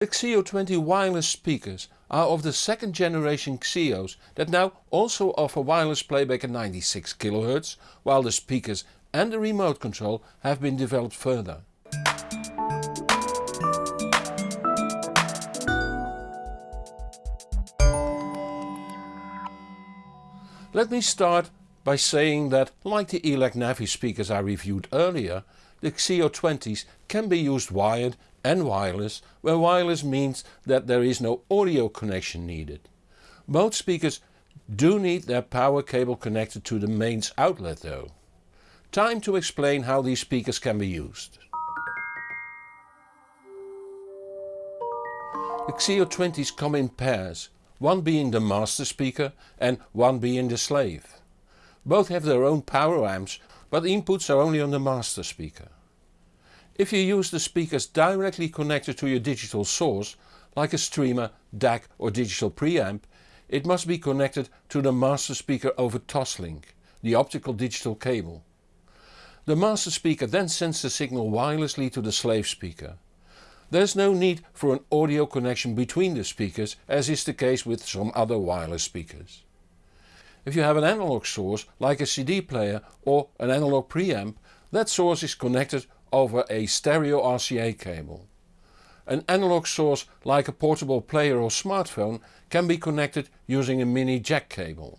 The Xeo 20 wireless speakers are of the second generation Xeos that now also offer wireless playback at 96 kHz, while the speakers and the remote control have been developed further. Let me start by saying that, like the ELAC Navi speakers I reviewed earlier, the Xeo 20s can be used wired and wireless, where wireless means that there is no audio connection needed. Both speakers do need their power cable connected to the mains outlet though. Time to explain how these speakers can be used. The Xeo 20s come in pairs, one being the master speaker and one being the slave. Both have their own power amps but the inputs are only on the master speaker. If you use the speakers directly connected to your digital source, like a streamer, DAC or digital preamp, it must be connected to the master speaker over Toslink, the optical digital cable. The master speaker then sends the signal wirelessly to the slave speaker. There is no need for an audio connection between the speakers as is the case with some other wireless speakers. If you have an analog source like a CD player or an analog preamp, that source is connected over a stereo RCA cable. An analog source like a portable player or smartphone can be connected using a mini jack cable.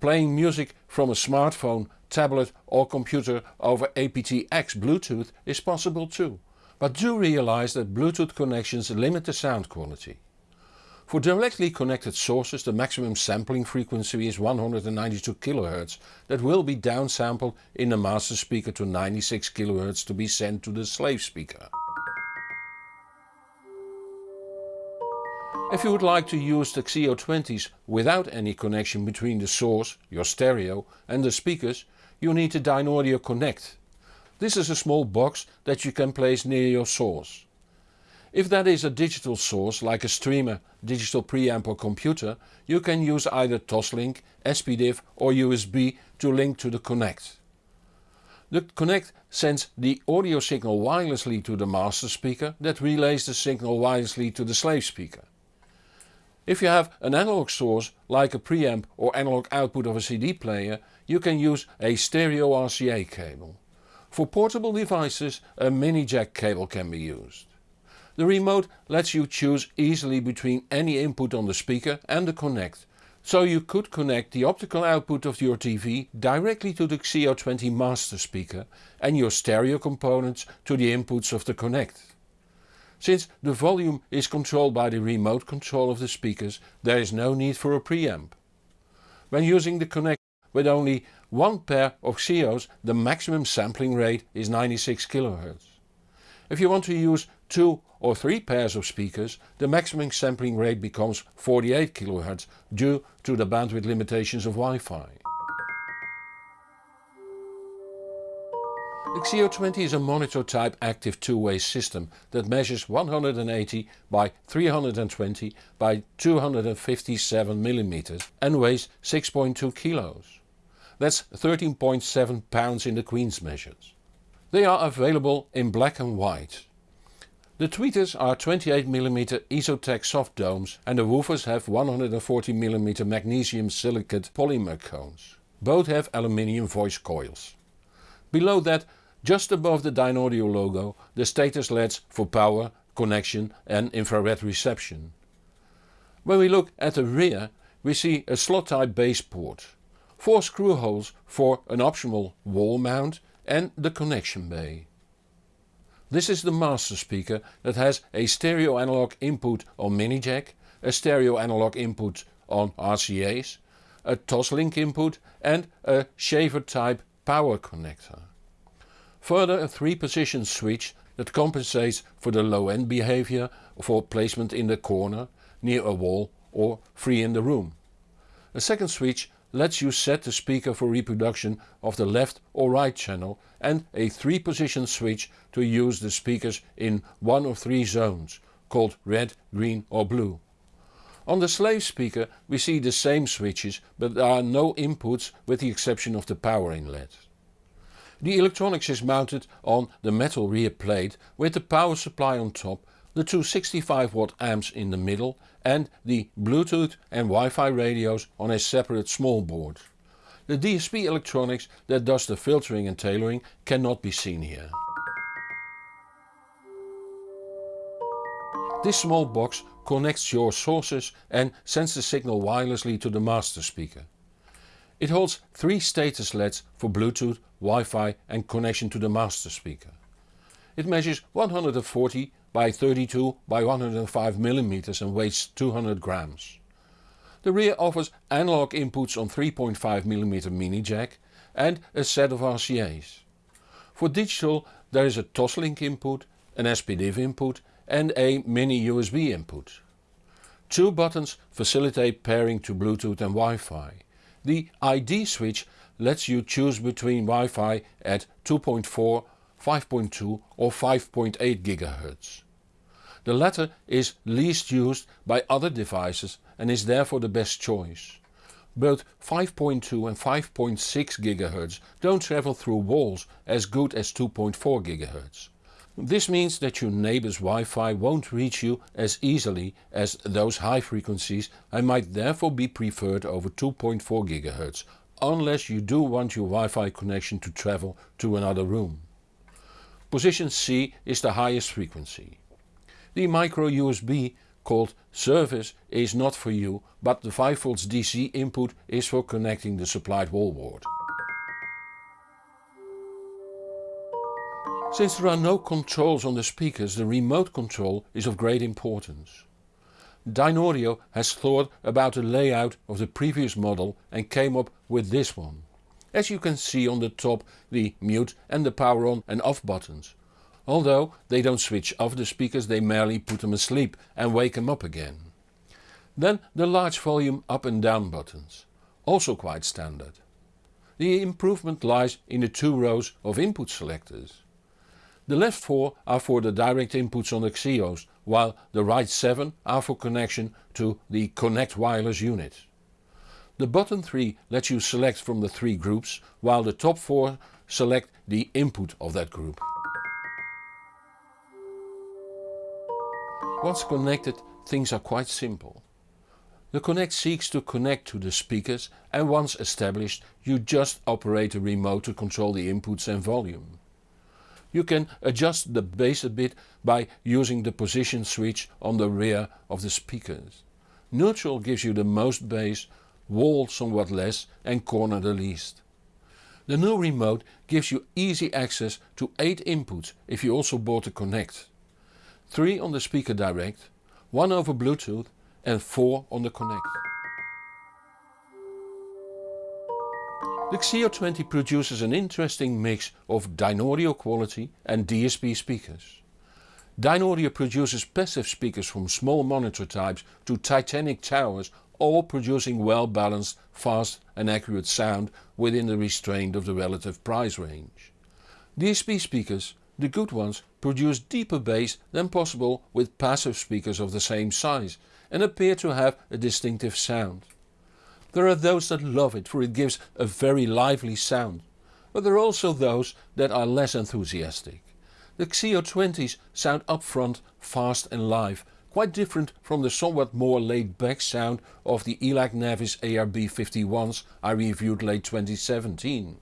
Playing music from a smartphone, tablet or computer over aptX Bluetooth is possible too, but do realize that Bluetooth connections limit the sound quality. For directly connected sources the maximum sampling frequency is 192 kHz that will be downsampled in the master speaker to 96 kHz to be sent to the slave speaker. If you would like to use the Xeo 20s without any connection between the source, your stereo and the speakers you need a Dynaudio Connect. This is a small box that you can place near your source. If that is a digital source like a streamer, digital preamp or computer, you can use either Toslink, SPDIF or USB to link to the Connect. The Connect sends the audio signal wirelessly to the master speaker that relays the signal wirelessly to the slave speaker. If you have an analog source like a preamp or analog output of a CD player you can use a stereo RCA cable. For portable devices a mini jack cable can be used. The remote lets you choose easily between any input on the speaker and the connect. So you could connect the optical output of your TV directly to the Xeo 20 master speaker and your stereo components to the inputs of the connect. Since the volume is controlled by the remote control of the speakers there is no need for a preamp. When using the connect with only one pair of Xeos the maximum sampling rate is 96 kHz. If you want to use two or three pairs of speakers the maximum sampling rate becomes 48 kHz due to the bandwidth limitations of Wi-Fi. The Xeo 20 is a monitor type active two-way system that measures 180 by 320 by 257 mm and weighs 6.2 kilos. That's 13.7 pounds in the Queen's measures. They are available in black and white. The tweeters are 28mm Esotec soft domes and the woofers have 140mm magnesium silicate polymer cones. Both have aluminium voice coils. Below that, just above the Dynaudio logo, the status LEDs for power, connection and infrared reception. When we look at the rear we see a slot type bass port, 4 screw holes for an optional wall mount and the connection bay. This is the master speaker that has a stereo analog input on mini jack, a stereo analog input on RCA's, a Toslink input and a shaver type power connector. Further a 3 position switch that compensates for the low end behavior for placement in the corner, near a wall or free in the room. A second switch lets you set the speaker for reproduction of the left or right channel and a 3 position switch to use the speakers in one of three zones, called red, green or blue. On the slave speaker we see the same switches but there are no inputs with the exception of the power inlet. The electronics is mounted on the metal rear plate with the power supply on top the two 65 watt amps in the middle and the Bluetooth and Wi-Fi radios on a separate small board. The DSP electronics that does the filtering and tailoring cannot be seen here. This small box connects your sources and sends the signal wirelessly to the master speaker. It holds three status LEDs for Bluetooth, Wi-Fi and connection to the master speaker. It measures 140 by 32 by 105 mm and weighs 200 grams. The rear offers analog inputs on 3.5mm mini jack and a set of RCA's. For digital there is a Toslink input, an SPDIF input and a mini USB input. Two buttons facilitate pairing to Bluetooth and Wi-Fi. The ID switch lets you choose between Wi-Fi at 2.4, 5.2 or 5.8 GHz. The latter is least used by other devices and is therefore the best choice. Both 5.2 and 5.6 GHz don't travel through walls as good as 2.4 GHz. This means that your neighbor's Wi-Fi won't reach you as easily as those high frequencies and might therefore be preferred over 2.4 GHz, unless you do want your Wi-Fi connection to travel to another room. Position C is the highest frequency. The micro USB called service is not for you, but the 5V DC input is for connecting the supplied wall wallboard. Since there are no controls on the speakers the remote control is of great importance. Dynaudio has thought about the layout of the previous model and came up with this one. As you can see on the top the mute and the power on and off buttons. Although they don't switch off the speakers they merely put them asleep and wake them up again. Then the large volume up and down buttons. Also quite standard. The improvement lies in the two rows of input selectors. The left 4 are for the direct inputs on the Xeos, while the right 7 are for connection to the Connect wireless unit. The button 3 lets you select from the three groups, while the top 4 select the input of that group. Once connected things are quite simple. The Connect seeks to connect to the speakers and once established you just operate the remote to control the inputs and volume. You can adjust the bass a bit by using the position switch on the rear of the speakers. Neutral gives you the most bass, wall somewhat less and corner the least. The new remote gives you easy access to 8 inputs if you also bought the Connect. 3 on the speaker direct, 1 over Bluetooth and 4 on the Connect. The Xeo 20 produces an interesting mix of Dynaudio quality and DSP speakers. Dynaudio produces passive speakers from small monitor types to titanic towers all producing well balanced, fast and accurate sound within the restraint of the relative price range. DSP speakers, the good ones, produce deeper bass than possible with passive speakers of the same size and appear to have a distinctive sound. There are those that love it for it gives a very lively sound, but there are also those that are less enthusiastic. The Xeo 20s sound upfront, fast and live, quite different from the somewhat more laid back sound of the ELAC Navis ARB51s I reviewed late 2017.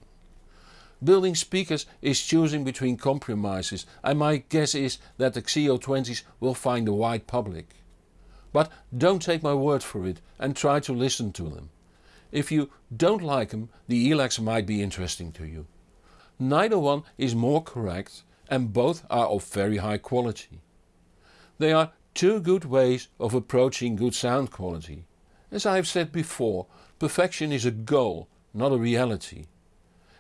Building speakers is choosing between compromises and my guess is that the Xeo 20s will find a wide public. But don't take my word for it and try to listen to them. If you don't like them, the ELACs might be interesting to you. Neither one is more correct and both are of very high quality. They are two good ways of approaching good sound quality. As I have said before, perfection is a goal, not a reality.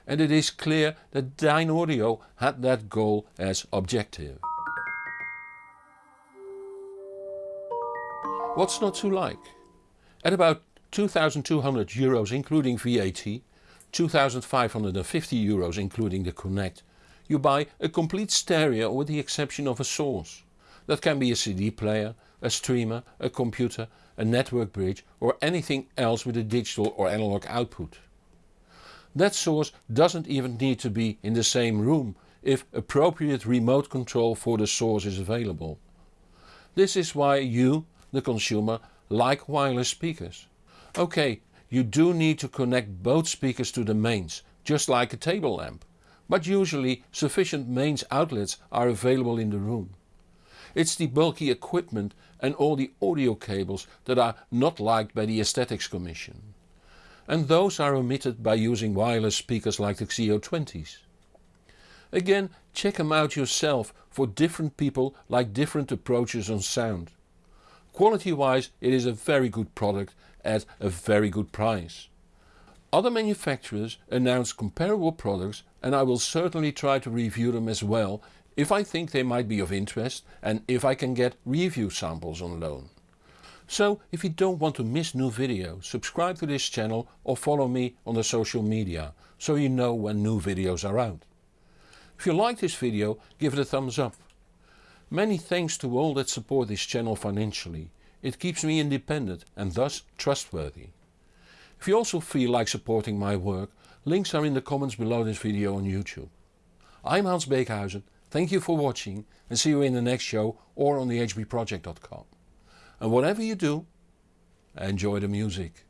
And it is clear that Dynaudio had that goal as objective. What's not to like? At about 2200 euros including VAT, 2550 euros including the Connect, you buy a complete stereo with the exception of a source. That can be a CD player, a streamer, a computer, a network bridge or anything else with a digital or analog output. That source doesn't even need to be in the same room if appropriate remote control for the source is available. This is why you, the consumer, like wireless speakers. Ok, you do need to connect both speakers to the mains, just like a table lamp, but usually sufficient mains outlets are available in the room. It's the bulky equipment and all the audio cables that are not liked by the Aesthetics Commission. And those are omitted by using wireless speakers like the Xeo20s. Again check them out yourself for different people like different approaches on sound. Quality wise it is a very good product at a very good price. Other manufacturers announce comparable products and I will certainly try to review them as well if I think they might be of interest and if I can get review samples on loan. So if you don't want to miss new videos, subscribe to this channel or follow me on the social media so you know when new videos are out. If you like this video give it a thumbs up. Many thanks to all that support this channel financially. It keeps me independent and thus trustworthy. If you also feel like supporting my work, links are in the comments below this video on YouTube. I'm Hans Beekhuizen, thank you for watching and see you in the next show or on the hbproject.com. And whatever you do, enjoy the music.